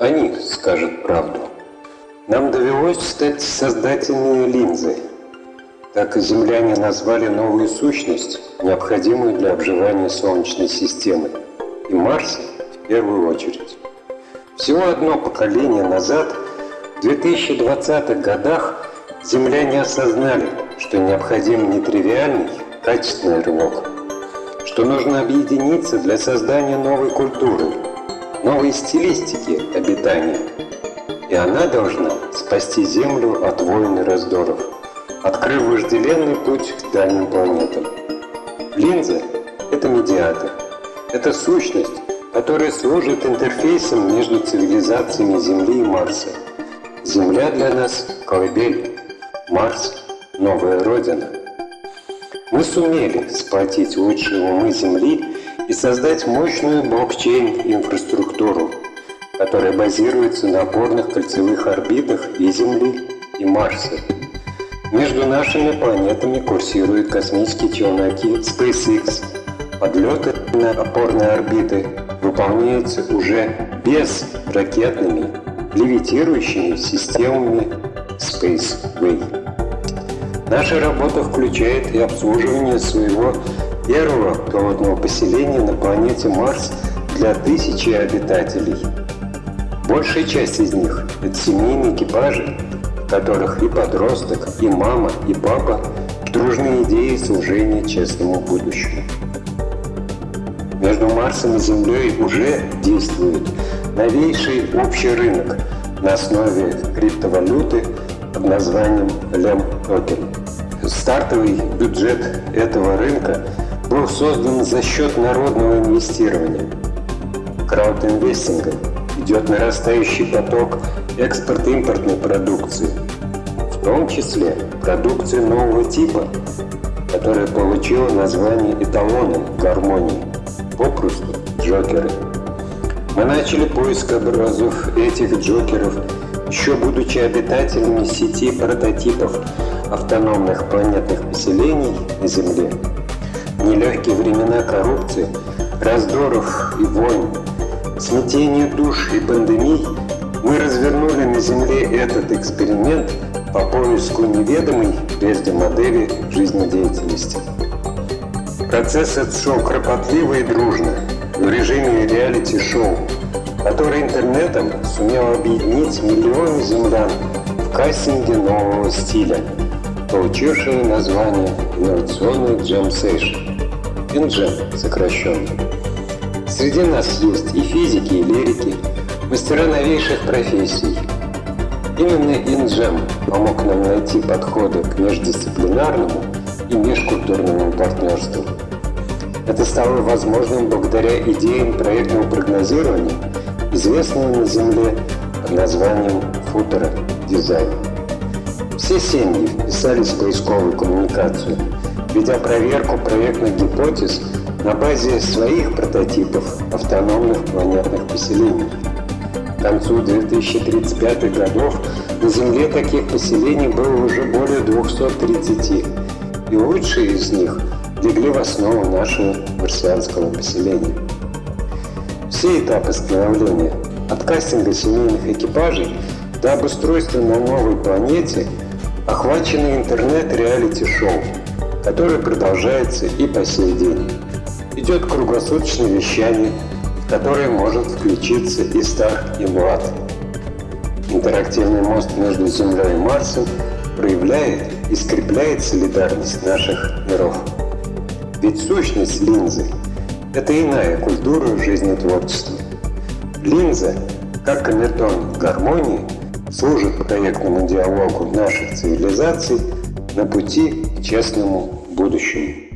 Они скажут правду. Нам довелось стать создателями линзы. Так земляне назвали новую сущность, необходимую для обживания Солнечной системы, и Марса в первую очередь. Всего одно поколение назад, в 2020-х годах, земляне осознали, что необходим нетривиальный, качественный рывок, что нужно объединиться для создания новой культуры, новой стилистики обитания. И она должна спасти Землю от войн и раздоров, открыв вожделенный путь к дальним планетам. Линза – это медиатор, это сущность, которая служит интерфейсом между цивилизациями Земли и Марса. Земля для нас – колыбель, Марс – новая Родина. Мы сумели сплотить лучшие умы Земли и создать мощную блокчейн-инфраструктуру, которая базируется на опорных кольцевых орбитах и Земли, и Марса. Между нашими планетами курсируют космические челноки SpaceX. Подлеты на опорные орбиты выполняются уже без ракетными левитирующими системами Spaceway. Наша работа включает и обслуживание своего первого пилотного поселения на планете Марс для тысячи обитателей. Большая часть из них – это семейные экипажи, в которых и подросток, и мама, и папа дружные идеи служения честному будущему. Между Марсом и Землей уже действует новейший общий рынок на основе криптовалюты под названием Лем Токен. Стартовый бюджет этого рынка был создан за счет народного инвестирования. Краудинвестинга идет нарастающий поток экспорт-импортной продукции, в том числе продукции нового типа, которая получила название эталоном гармонии, попросту джокеры. Мы начали поиск образов этих джокеров, еще будучи обитателями сети прототипов автономных планетных поселений на Земле. Нелегкие времена коррупции, раздоров и войн, смятения душ и пандемий мы развернули на Земле этот эксперимент по поиску неведомой прежде модели жизнедеятельности. Процесс этот шел кропотливо и дружно, в режиме реалити-шоу, который интернетом сумел объединить миллионы землян в кастинге нового стиля – получившее название инновационный Session, InJam сокращенно. Среди нас есть и физики, и лирики, мастера новейших профессий. Именно InJam помог нам найти подходы к междисциплинарному и межкультурному партнерству. Это стало возможным благодаря идеям проектного прогнозирования, известного на Земле под названием футера дизайн. Все семьи вписались в поисковую коммуникацию, ведя проверку проектных гипотез на базе своих прототипов автономных планетных поселений. К концу 2035 годов на Земле таких поселений было уже более 230, и лучшие из них легли в основу нашего марсианского поселения. Все этапы становления, от кастинга семейных экипажей до обустройства на новой планете – охваченный интернет-реалити-шоу, которое продолжается и по сей день. Идет круглосуточное вещание, в которое может включиться и стар, и млад. Интерактивный мост между Землей и Марсом проявляет и скрепляет солидарность наших миров. Ведь сущность линзы – это иная культура жизнетворчества. Линза, как камертон в гармонии – служит проектному диалогу наших цивилизаций на пути к честному будущему.